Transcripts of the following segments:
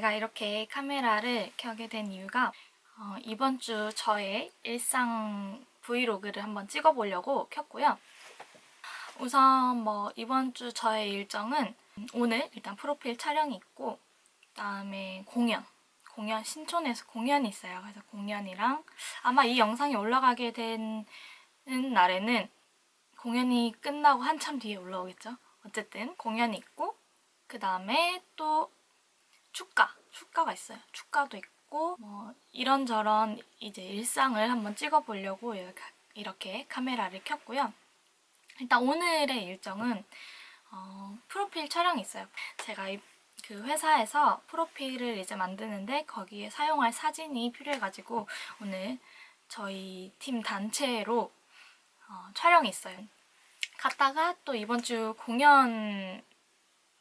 제가 이렇게 카메라를 켜게 된 이유가 어, 이번 주 저의 일상 브이로그를 한번 찍어보려고 켰고요. 우선 뭐 이번 주 저의 일정은 오늘 일단 프로필 촬영이 있고 그다음에 공연 공연 신촌에서 공연이 있어요. 그래서 공연이랑 아마 이 영상이 올라가게 된 날에는 공연이 끝나고 한참 뒤에 올라오겠죠. 어쨌든 공연이 있고 그 다음에 또 축가, 축가가 있어요. 축가도 있고 뭐 이런저런 이제 일상을 한번 찍어보려고 이렇게, 카메라를 켰고요. 일단 오늘의 일정은 어, 프로필 촬영이 있어요. 제가 이, 그 회사에서 프로필을 이제 만드는데 거기에 사용할 사진이 필요해가지고 오늘 저희 팀 단체로 어, 촬영이 있어요. 갔다가 또 이번 주 공연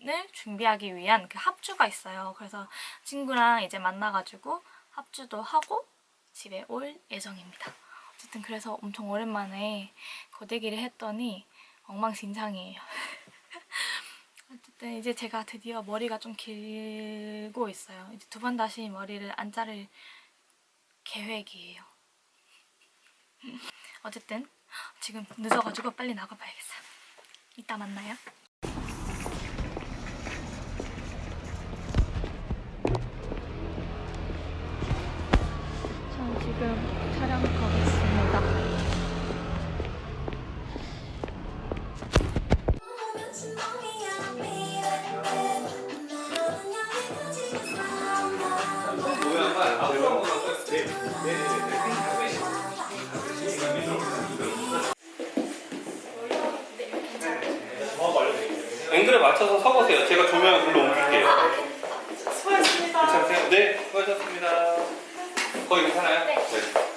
을 준비하기 위한 그 합주가 있어요. 그래서 친구랑 이제 만나가지고 합주도 하고 집에 올 예정입니다. 어쨌든 그래서 엄청 오랜만에 고데기를 했더니 엉망진창이에요. 어쨌든 이제 제가 드디어 머리가 좀 길고 있어요. 이제 두 번 다시 머리를 안 자를 계획이에요. 어쨌든 지금 늦어가지고 빨리 나가봐야겠어. 이따 만나요. 저 지금 촬영 가고 있습니다. 앵글에 맞춰서 서보세요. 제가 조명을 불러 옮길게요. 수고하셨습니다. 괜찮으세요? 네. 거기 괜찮아요? 네. 찍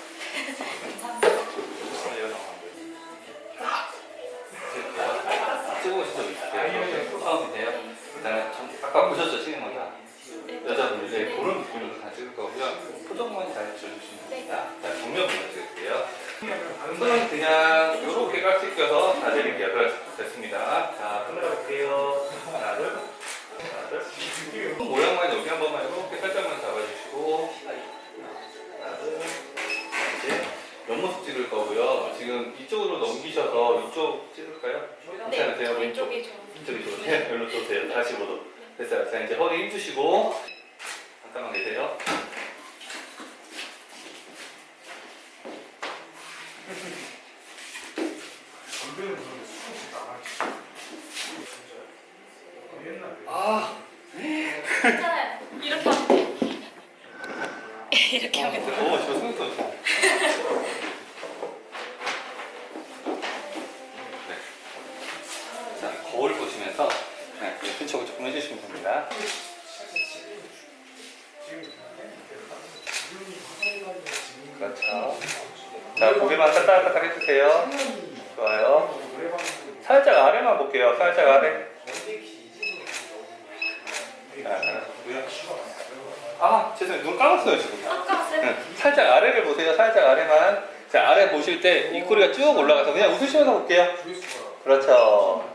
지금 이쪽으로 넘기셔서 이쪽 찍을까요? 괜찮으세요? 네, 왼쪽이 좀. 이쪽이 좋으세요? 별로 좋으세요. 45도. 됐어요. 자, 이제 허리 힘주시고. 잠깐만 계세요. 아, 괜찮아요. 이렇게 하면 돼. 이렇게 하면 돼. 오, 저 승리 볼게요. 살짝 아래. 아, 죄송해요. 눈 감았어요, 지금. 살짝 아래를 보세요. 살짝 아래만. 자, 아래 보실 때 입꼬리가 쭉 올라가서 그냥 웃으시면서 볼게요. 그렇죠.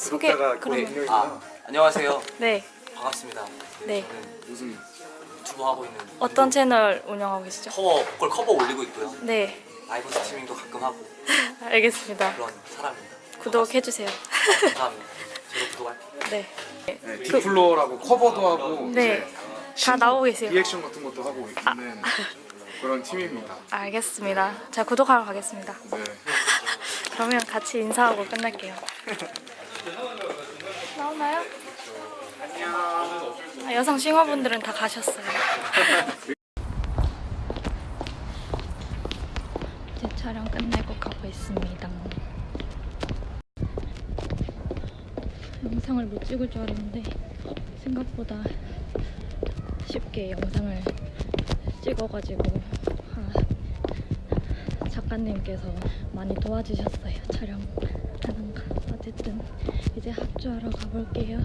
소개 구독자가 그럼 거의 아, 안녕하세요. 네. 반갑습니다. 네. 저는 무슨 유튜브 하고 있는 어떤 채널 운영하고 계시죠? 커버 보컬 커버 올리고 있고요. 네. 라이브 스트리밍도 가끔 하고 알겠습니다. 그런 사람입니다. 구독해 주세요. 감사합니다. 저도 구독할게요. 네. 네, 디플로라고 커버도 하고 네. 다 나오고 계세요. 리액션 같은 것도 하고 있는 그런 팀입니다. 알겠습니다. 제가 구독하러 가겠습니다. 네. 그러면 같이 인사하고 끝날게요. 나오나요? 아, 여성 싱어분들은 다 가셨어요. 이제 촬영 끝내고 가고 있습니다. 영상을 못 찍을 줄 알았는데 생각보다 쉽게 영상을 찍어가지고 아, 작가님께서 많이 도와주셨어요 촬영하는 거 어쨌든 이제 합주하러 가볼게요.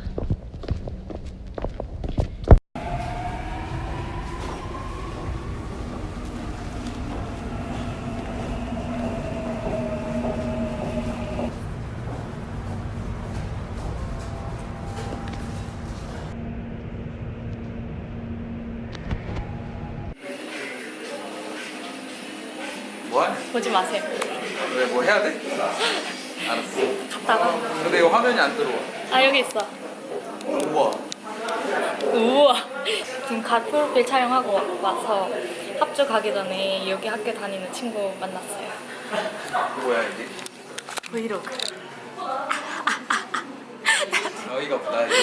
뭐하냐? 보지 마세요. 왜 뭐 해야 돼? 알았어. 갔다가 근데 이거 화면이 안 들어와. 아 여기 있어. 우와. 우와. 지금 갓 프로필 촬영하고 와서 합주 가기 전에 여기 학교 다니는 친구 만났어요. 뭐야 이게? 브이로그. 어이가 없다. 이거.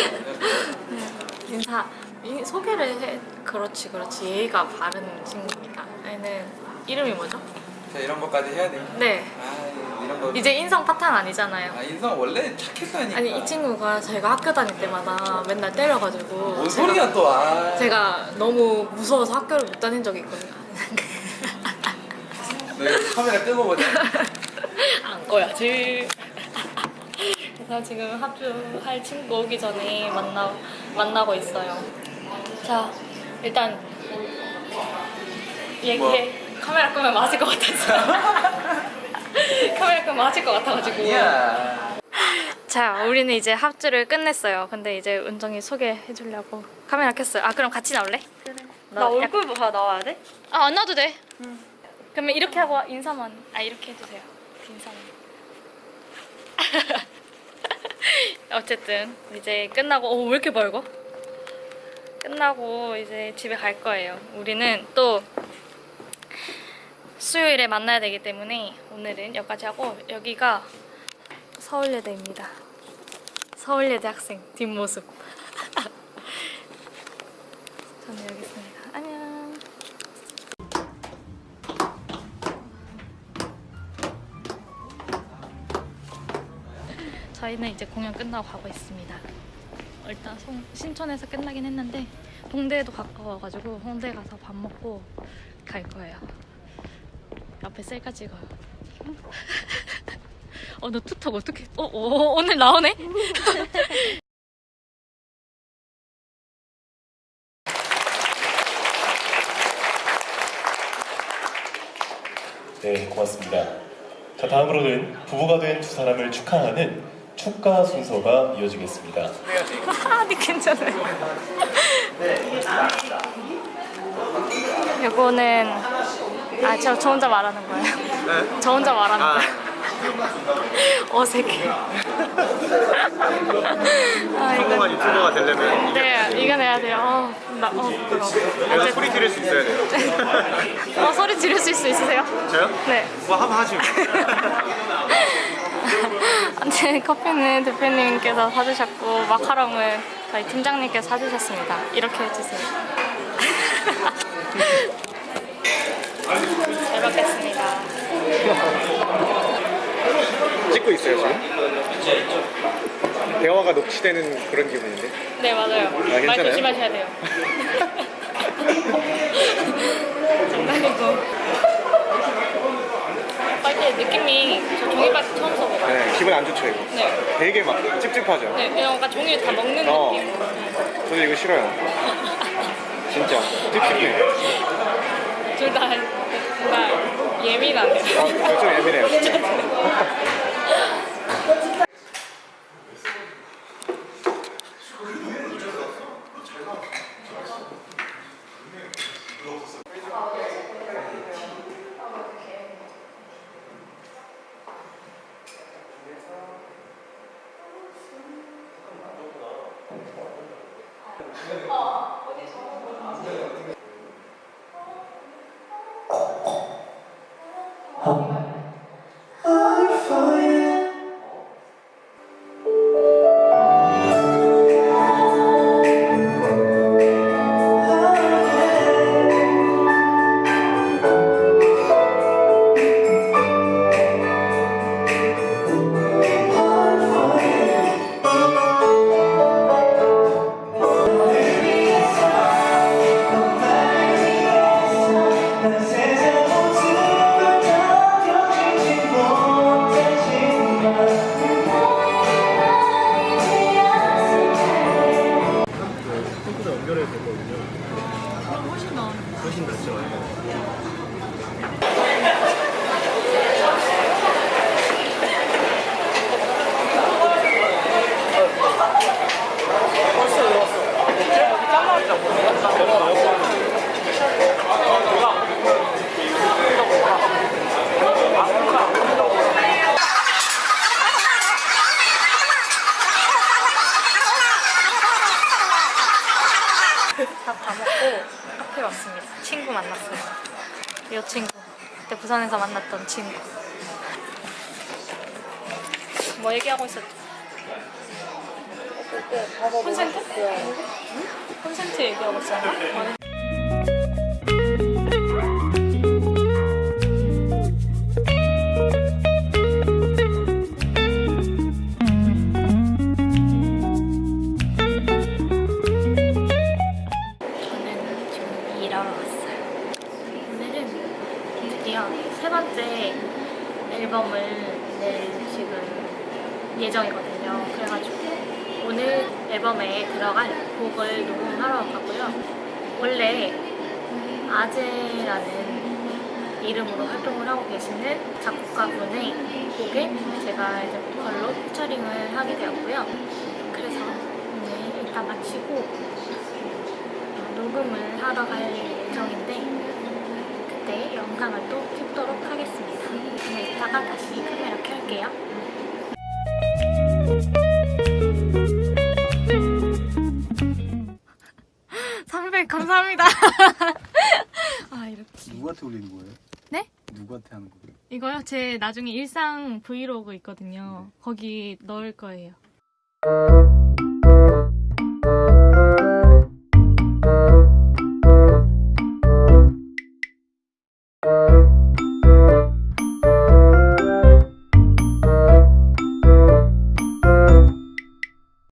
인사 이- 소개를 해. 그렇지 그렇지 예의가 바른 친구입니다. 얘는 이름이 뭐죠? 자 이런 것까지 해야 돼. 네. 아 이런 거. 이제 인성 파탄 아니잖아요. 아 인성 원래 착했다니까. 아니 이 친구가 저희가 학교 다닐 때마다 맨날 때려가지고 뭔 제가- 소리야 또? 아. 제가 너무 무서워서 학교를 못 다닌 적이 있거든요. 너 이거 카메라 끄고 보자. 안 꺼야지. 그래서 지금 합주할 친구 오기 전에 만나 만나고 있어요. 자 일단 얘기해. 카메라 끄면 맞을 것 같았어. 카메라 끄면 맞을 것 같아가지고. 야. 자, 우리는 이제 합주를 끝냈어요. 근데 이제 은정이 소개해 주려고 카메라 켰어요. 아, 그럼 같이 나올래? 그래. 나 얼굴 봐 나와야 돼? 아, 안 놔도 돼. 그러면 이렇게 하고 인사만. 아, 이렇게 해주세요. 인사만. 어쨌든 이제 끝나고 어, 왜 이렇게 밝아? 끝나고 이제 집에 갈 거예요. 우리는 또 수요일에 만나야 되기 때문에 오늘은 여기까지 하고 여기가 서울예대입니다. 서울예대 학생 뒷모습. 저는 여기 있습니다. 안녕. 저희는 이제 공연 끝나고 가고 있습니다. 일단 송- 신촌에서 끝나긴 했는데 동대에도 가까워가지고 홍대 가서 밥 먹고 갈 거예요. 옆에 셀카 찍어요. 어, 너 투턱 어떻게? 어, 어, 오늘 나오네? 네, 고맙습니다. 자, 다음으로는 부부가 된 두 사람을 축하하는 축가 순서가 이어지겠습니다. 아니 괜찮아요. 요거는 아 저 저 혼자 말하는 거예요. 저 혼자 말하는 거예요. 어색해. 아 이거 유튜버가 되려면 네 이겨내야 돼요. 어, 나, 어, 부끄러워. 내가 소리 지를 수 있어야 돼요. 어 소리 지를 수 있- 있으세요? 저요? 네. 뭐 한번 하지. 네, 커피는 대표님께서 사주셨고 마카롱은 저희 팀장님께서 사주셨습니다. 이렇게 해주세요. 잘 먹겠습니다. 찍고 있어요 지금? 대화가 녹취되는 그런 기분인데. 네 맞아요. 말 괜찮아요? 조심하셔야 돼요. 장난이고. 빨리 느낌이 저 종이밖에 처음 써봐요. 네, 기분 안 좋죠 이거. 네. 되게 막 찝찝하죠. 네, 뭔가 종이를 다 먹는 어. 느낌. 저도 이거 싫어요. 진짜 찝찝해. 둘다 뭔가 예민하네요. 아, 저좀 예민해요. 만났던 친구. 뭐 얘기하고 있었죠? 콘센트? 응? 콘센트 얘기하고 있었나? 세 번째 앨범을 낼 지금 예정이거든요. 그래가지고 오늘 앨범에 들어갈 곡을 녹음하러 왔고요. 원래 아재라는 이름으로 활동을 하고 계시는 작곡가분의 곡에 제가 이제 보컬로 피처링을 하게 되었고요. 그래서 오늘 일단 마치고 어, 녹음을 하러 갈 예정인데 그 때 영상을 또 찍도록 하겠습니다. 그럼 이따가 다시 카메라 켤게요. 삼백 감사합니다. 아 이렇게 누구한테 올리는 거예요? 네? 누구한테 하는 거예요? 이거요? 제 나중에 일상 브이로그 있거든요. 거기 넣을 거예요.